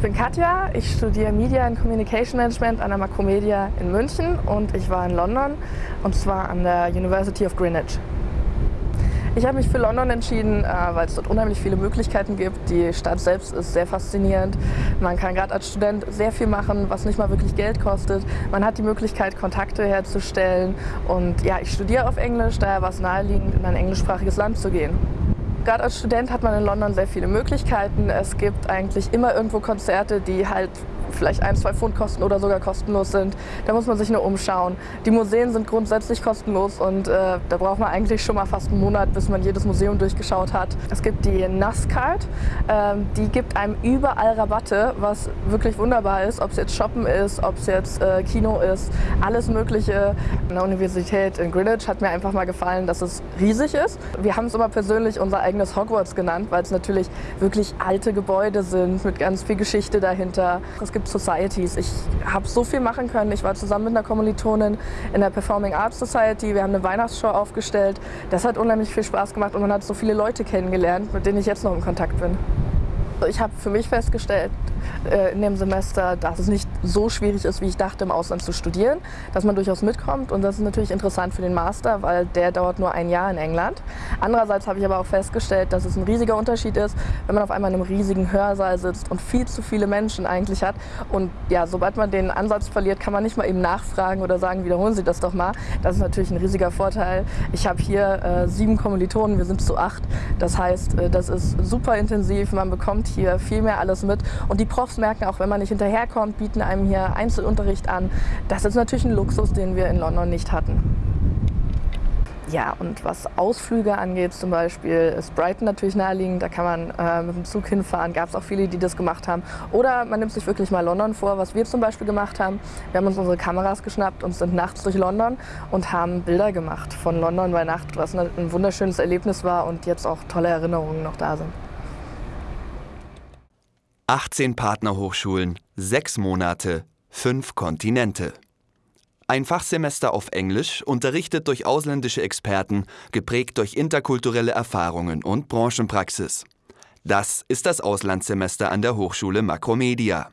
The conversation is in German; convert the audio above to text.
Ich bin Katja, ich studiere Media and Communication Management an der Macromedia in München und ich war in London und zwar an der University of Greenwich. Ich habe mich für London entschieden, äh, weil es dort unheimlich viele Möglichkeiten gibt. Die Stadt selbst ist sehr faszinierend. Man kann gerade als Student sehr viel machen, was nicht mal wirklich Geld kostet. Man hat die Möglichkeit, Kontakte herzustellen. Und ja, ich studiere auf Englisch, daher war es naheliegend, in ein englischsprachiges Land zu gehen. Gerade als Student hat man in London sehr viele Möglichkeiten. Es gibt eigentlich immer irgendwo Konzerte, die halt vielleicht ein, zwei Pfund kosten oder sogar kostenlos sind. Da muss man sich nur umschauen. Die Museen sind grundsätzlich kostenlos und äh, da braucht man eigentlich schon mal fast einen Monat, bis man jedes Museum durchgeschaut hat. Es gibt die NAS-Card, ähm, die gibt einem überall Rabatte, was wirklich wunderbar ist, ob es jetzt Shoppen ist, ob es jetzt äh, Kino ist, alles mögliche. An der Universität in Greenwich hat mir einfach mal gefallen, dass es riesig ist. Wir haben es immer persönlich unser eigenes Hogwarts genannt, weil es natürlich wirklich alte Gebäude sind mit ganz viel Geschichte dahinter. Es gibt Societies. Ich habe so viel machen können. Ich war zusammen mit einer Kommilitonin in der Performing Arts Society. Wir haben eine Weihnachtsshow aufgestellt. Das hat unheimlich viel Spaß gemacht und man hat so viele Leute kennengelernt, mit denen ich jetzt noch in Kontakt bin. Ich habe für mich festgestellt äh, in dem Semester, dass es nicht so schwierig ist, wie ich dachte, im Ausland zu studieren, dass man durchaus mitkommt und das ist natürlich interessant für den Master, weil der dauert nur ein Jahr in England. Andererseits habe ich aber auch festgestellt, dass es ein riesiger Unterschied ist, wenn man auf einmal in einem riesigen Hörsaal sitzt und viel zu viele Menschen eigentlich hat und ja, sobald man den Ansatz verliert, kann man nicht mal eben nachfragen oder sagen, wiederholen Sie das doch mal. Das ist natürlich ein riesiger Vorteil. Ich habe hier äh, sieben Kommilitonen, wir sind zu acht. Das heißt, äh, das ist super intensiv, man bekommt hier viel mehr alles mit und die Profs merken auch, wenn man nicht hinterherkommt, bieten einem hier Einzelunterricht an. Das ist natürlich ein Luxus, den wir in London nicht hatten. Ja, und was Ausflüge angeht zum Beispiel, ist Brighton natürlich naheliegend. Da kann man äh, mit dem Zug hinfahren. Gab es auch viele, die das gemacht haben. Oder man nimmt sich wirklich mal London vor, was wir zum Beispiel gemacht haben. Wir haben uns unsere Kameras geschnappt und sind nachts durch London und haben Bilder gemacht von London bei Nacht, was ein wunderschönes Erlebnis war und jetzt auch tolle Erinnerungen noch da sind. 18 Partnerhochschulen, sechs Monate, fünf Kontinente. Ein Fachsemester auf Englisch, unterrichtet durch ausländische Experten, geprägt durch interkulturelle Erfahrungen und Branchenpraxis. Das ist das Auslandssemester an der Hochschule Makromedia.